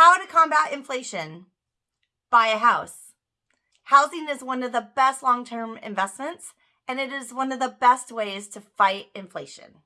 How to combat inflation? Buy a house. Housing is one of the best long term investments, and it is one of the best ways to fight inflation.